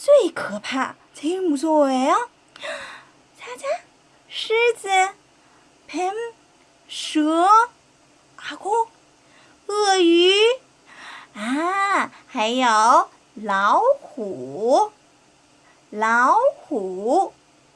最可怕？제일무서워해 요？ 猜猜，狮子、뱀、蛇、阿公、鳄鱼啊，还有老虎，老虎，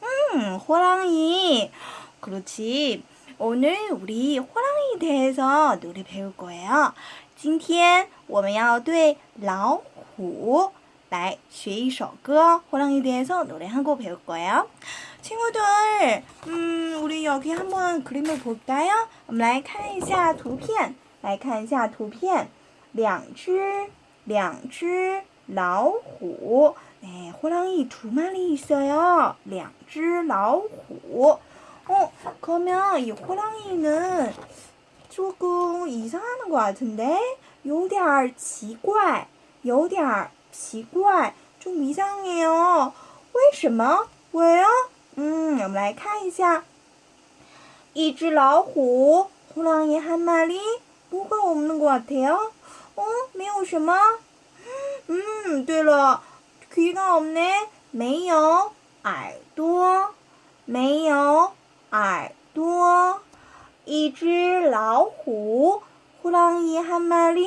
嗯，호랑이그렇지오늘우리호랑이대해서노래배울거예요今天我们要对老虎 来学一首歌。호랑이대해서노래한곡배울거예요친구들음우리여기한번그림을볼까요我们来看一下图片，来看一下图片。两只，两只老虎。哎，호랑이두마리있어 요。 两只老虎。哦，그러면이호랑이는조금이상하는것같은 데， 有点奇怪，有点 奇怪，좀이상해 요。 为什么？喂啊？嗯，我们来看一下。一只老虎，호랑이한마리뭐가없는것같아 요。 哦，没有什么。嗯，对了，귀가없 네， 没有耳朵，没有耳朵。一只老虎，호랑이한마 리，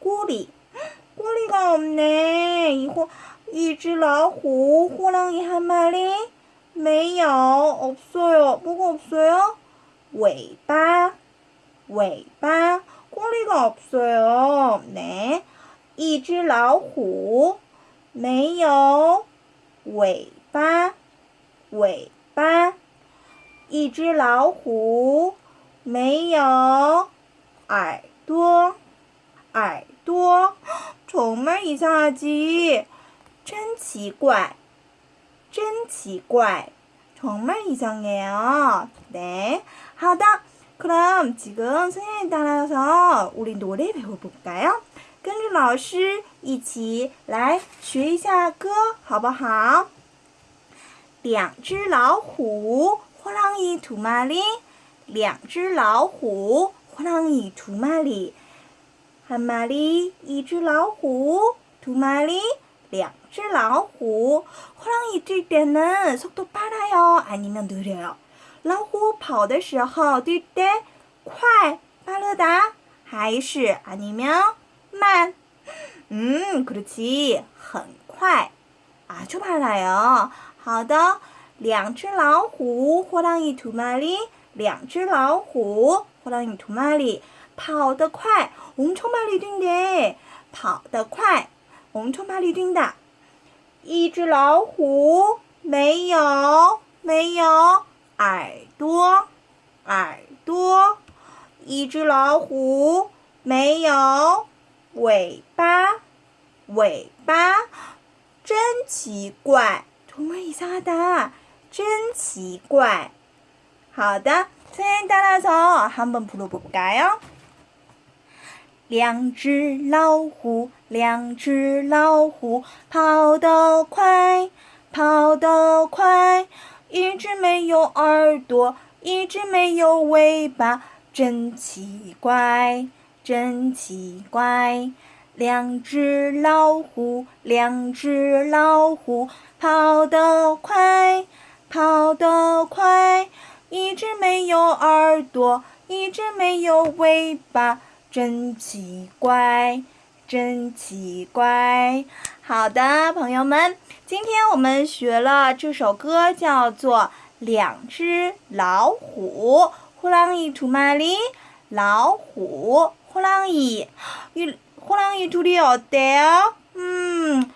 꼬리꼬리가없네이호一只老虎，호랑이한마리没有，없어요뭐가없어요尾巴，尾巴。꼬리가없어요 네， 一只老虎没有尾巴，尾巴。一只老虎没有耳朵， 耳朵。정말이상하 지， 真奇怪，真奇怪。정말이상해 요。 네， 好的。 그럼 지금 선생님 따라서 우리 노래 배워볼까요? 跟着老师一起来学一下歌好不好两只老虎 호랑이 두 마리 两只老虎 호랑이 두 마리 한 마리 一只老虎두 마리 两只老虎 호랑이 뛸 때는 속도 빨라요 아니면 느려요 老虎跑的时候，对不对？快，巴勒达，还是阿尼喵慢？嗯，可렇很快，啊，就怕来哦。好的，两只老虎，호랑이두마 리， 两只老虎，호랑이두마 리， 跑得快，엄청빨리뛴 대， 跑得快，엄청빨리뛴 다。 一只老虎，没有，没有。耳朵，耳朵，一只老虎没有尾巴，尾巴，真奇怪，图么一下的，真奇怪。好的，现在大家说，한번불러볼까 요？ 两只老虎，两只老虎，跑得快，跑得快。一只没有耳朵，一只没有尾巴，真奇怪，真奇怪。两只老虎，两只老虎，跑得快，跑得快。一只没有耳朵，一只没有尾巴，真奇怪，真奇怪。好的，朋友们，今天我们学了这首歌，叫做《两只老虎》。呼啷一吐嘛哩，老虎，呼啷一，一呼啷一吐的哦，对哦，嗯。